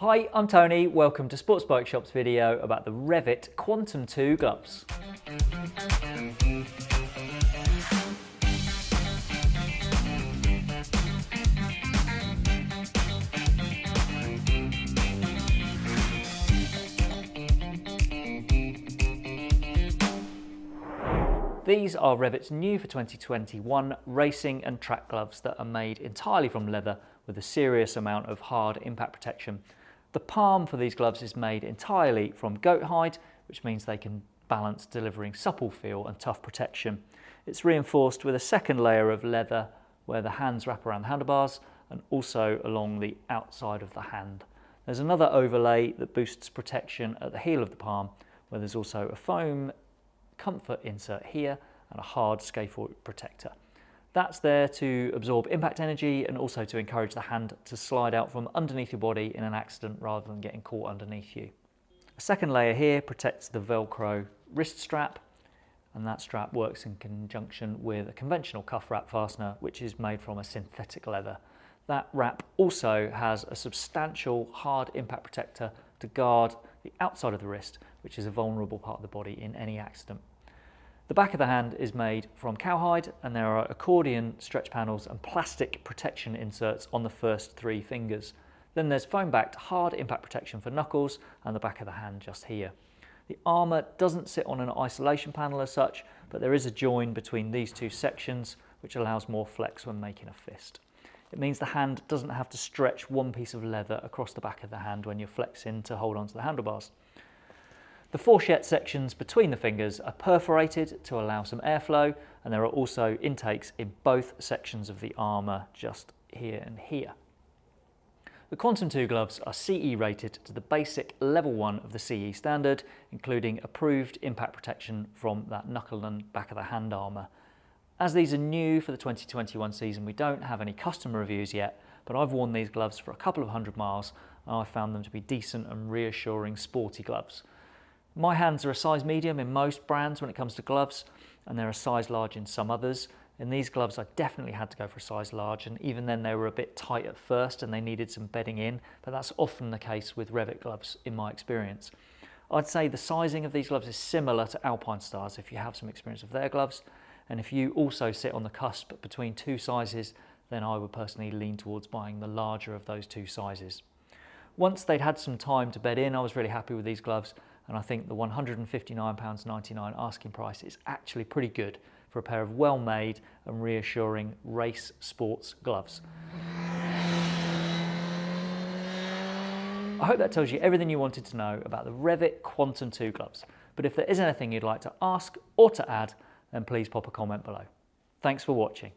Hi, I'm Tony. Welcome to Sports Bike Shop's video about the Revit Quantum 2 gloves. These are Revit's new for 2021 racing and track gloves that are made entirely from leather with a serious amount of hard impact protection. The palm for these gloves is made entirely from goat hide, which means they can balance delivering supple feel and tough protection. It's reinforced with a second layer of leather where the hands wrap around the handlebars and also along the outside of the hand. There's another overlay that boosts protection at the heel of the palm where there's also a foam comfort insert here and a hard scaphoid protector. That's there to absorb impact energy and also to encourage the hand to slide out from underneath your body in an accident rather than getting caught underneath you. A second layer here protects the Velcro wrist strap and that strap works in conjunction with a conventional cuff wrap fastener which is made from a synthetic leather. That wrap also has a substantial hard impact protector to guard the outside of the wrist which is a vulnerable part of the body in any accident. The back of the hand is made from cowhide and there are accordion stretch panels and plastic protection inserts on the first three fingers. Then there's foam-backed hard impact protection for knuckles and the back of the hand just here. The armour doesn't sit on an isolation panel as such, but there is a join between these two sections which allows more flex when making a fist. It means the hand doesn't have to stretch one piece of leather across the back of the hand when you're flexing to hold onto the handlebars. The fourchette sections between the fingers are perforated to allow some airflow and there are also intakes in both sections of the armour just here and here. The Quantum 2 gloves are CE rated to the basic level 1 of the CE standard, including approved impact protection from that knuckle and back of the hand armour. As these are new for the 2021 season, we don't have any customer reviews yet, but I've worn these gloves for a couple of hundred miles and I found them to be decent and reassuring sporty gloves. My hands are a size medium in most brands when it comes to gloves, and they're a size large in some others. In these gloves, I definitely had to go for a size large, and even then they were a bit tight at first and they needed some bedding in, but that's often the case with Revit gloves in my experience. I'd say the sizing of these gloves is similar to Alpinestars if you have some experience of their gloves, and if you also sit on the cusp between two sizes, then I would personally lean towards buying the larger of those two sizes. Once they'd had some time to bed in, I was really happy with these gloves and I think the £159.99 asking price is actually pretty good for a pair of well-made and reassuring race sports gloves. I hope that tells you everything you wanted to know about the Revit Quantum 2 gloves. But if there is anything you'd like to ask or to add, then please pop a comment below. Thanks for watching.